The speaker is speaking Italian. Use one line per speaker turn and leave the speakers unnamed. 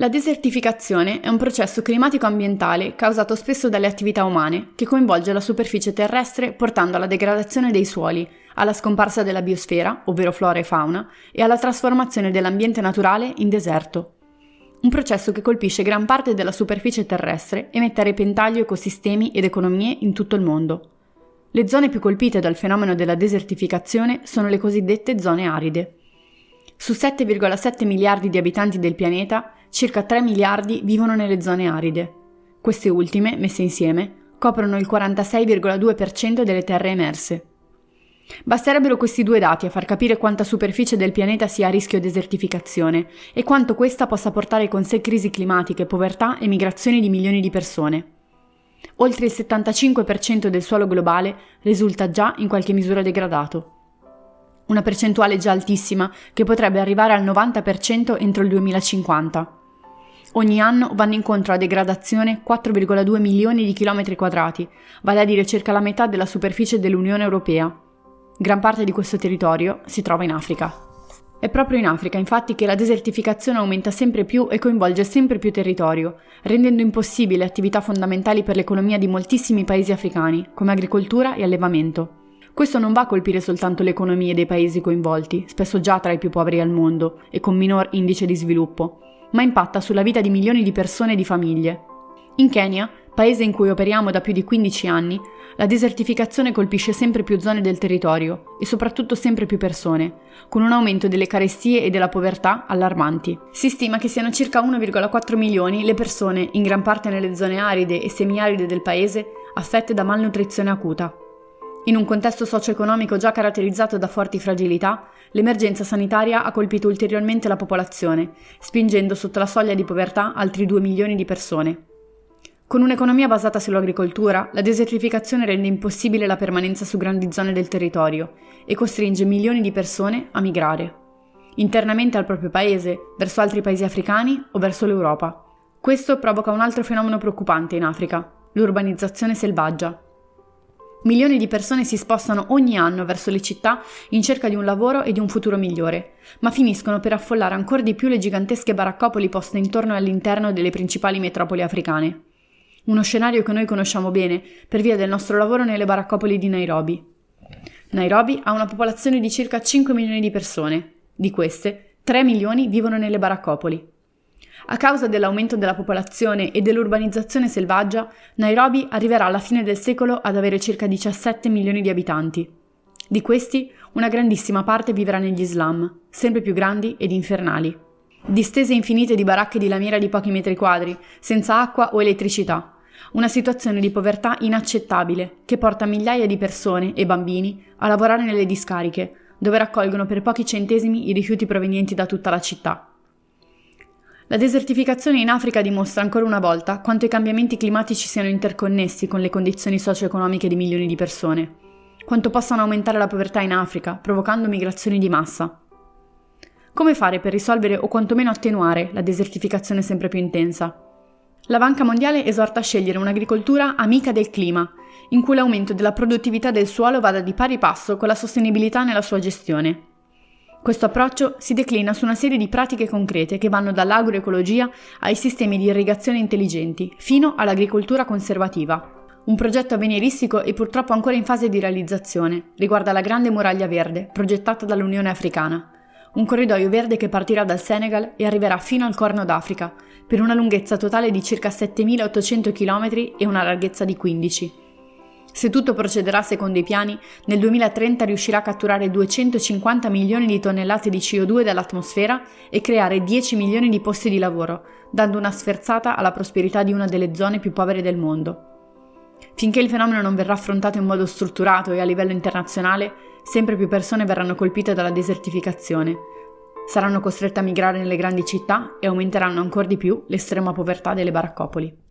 La desertificazione è un processo climatico-ambientale causato spesso dalle attività umane, che coinvolge la superficie terrestre portando alla degradazione dei suoli, alla scomparsa della biosfera, ovvero flora e fauna, e alla trasformazione dell'ambiente naturale in deserto. Un processo che colpisce gran parte della superficie terrestre e mette a repentaglio ecosistemi ed economie in tutto il mondo. Le zone più colpite dal fenomeno della desertificazione sono le cosiddette zone aride. Su 7,7 miliardi di abitanti del pianeta, circa 3 miliardi vivono nelle zone aride. Queste ultime, messe insieme, coprono il 46,2% delle terre emerse. Basterebbero questi due dati a far capire quanta superficie del pianeta sia a rischio desertificazione e quanto questa possa portare con sé crisi climatiche, povertà e migrazioni di milioni di persone. Oltre il 75% del suolo globale risulta già in qualche misura degradato una percentuale già altissima che potrebbe arrivare al 90% entro il 2050. Ogni anno vanno incontro a degradazione 4,2 milioni di chilometri quadrati, vale a dire circa la metà della superficie dell'Unione Europea. Gran parte di questo territorio si trova in Africa. È proprio in Africa, infatti, che la desertificazione aumenta sempre più e coinvolge sempre più territorio, rendendo impossibili attività fondamentali per l'economia di moltissimi paesi africani, come agricoltura e allevamento. Questo non va a colpire soltanto le economie dei paesi coinvolti, spesso già tra i più poveri al mondo e con minor indice di sviluppo, ma impatta sulla vita di milioni di persone e di famiglie. In Kenya, paese in cui operiamo da più di 15 anni, la desertificazione colpisce sempre più zone del territorio e soprattutto sempre più persone, con un aumento delle carestie e della povertà allarmanti. Si stima che siano circa 1,4 milioni le persone, in gran parte nelle zone aride e semiaride del paese, affette da malnutrizione acuta. In un contesto socio-economico già caratterizzato da forti fragilità, l'emergenza sanitaria ha colpito ulteriormente la popolazione, spingendo sotto la soglia di povertà altri 2 milioni di persone. Con un'economia basata sull'agricoltura, la desertificazione rende impossibile la permanenza su grandi zone del territorio e costringe milioni di persone a migrare, internamente al proprio paese, verso altri paesi africani o verso l'Europa. Questo provoca un altro fenomeno preoccupante in Africa, l'urbanizzazione selvaggia. Milioni di persone si spostano ogni anno verso le città in cerca di un lavoro e di un futuro migliore, ma finiscono per affollare ancora di più le gigantesche baraccopoli poste intorno e all'interno delle principali metropoli africane. Uno scenario che noi conosciamo bene per via del nostro lavoro nelle baraccopoli di Nairobi. Nairobi ha una popolazione di circa 5 milioni di persone. Di queste, 3 milioni vivono nelle baraccopoli. A causa dell'aumento della popolazione e dell'urbanizzazione selvaggia, Nairobi arriverà alla fine del secolo ad avere circa 17 milioni di abitanti. Di questi, una grandissima parte vivrà negli slam, sempre più grandi ed infernali. Distese infinite di baracche di lamiera di pochi metri quadri, senza acqua o elettricità. Una situazione di povertà inaccettabile che porta migliaia di persone e bambini a lavorare nelle discariche, dove raccolgono per pochi centesimi i rifiuti provenienti da tutta la città. La desertificazione in Africa dimostra ancora una volta quanto i cambiamenti climatici siano interconnessi con le condizioni socio-economiche di milioni di persone, quanto possano aumentare la povertà in Africa, provocando migrazioni di massa. Come fare per risolvere o quantomeno attenuare la desertificazione sempre più intensa? La Banca Mondiale esorta a scegliere un'agricoltura amica del clima, in cui l'aumento della produttività del suolo vada di pari passo con la sostenibilità nella sua gestione. Questo approccio si declina su una serie di pratiche concrete che vanno dall'agroecologia ai sistemi di irrigazione intelligenti, fino all'agricoltura conservativa. Un progetto avveniristico e purtroppo ancora in fase di realizzazione riguarda la Grande Muraglia Verde, progettata dall'Unione Africana. Un corridoio verde che partirà dal Senegal e arriverà fino al Corno d'Africa, per una lunghezza totale di circa 7.800 km e una larghezza di 15 se tutto procederà secondo i piani, nel 2030 riuscirà a catturare 250 milioni di tonnellate di CO2 dall'atmosfera e creare 10 milioni di posti di lavoro, dando una sferzata alla prosperità di una delle zone più povere del mondo. Finché il fenomeno non verrà affrontato in modo strutturato e a livello internazionale, sempre più persone verranno colpite dalla desertificazione, saranno costrette a migrare nelle grandi città e aumenteranno ancora di più l'estrema povertà delle baraccopoli.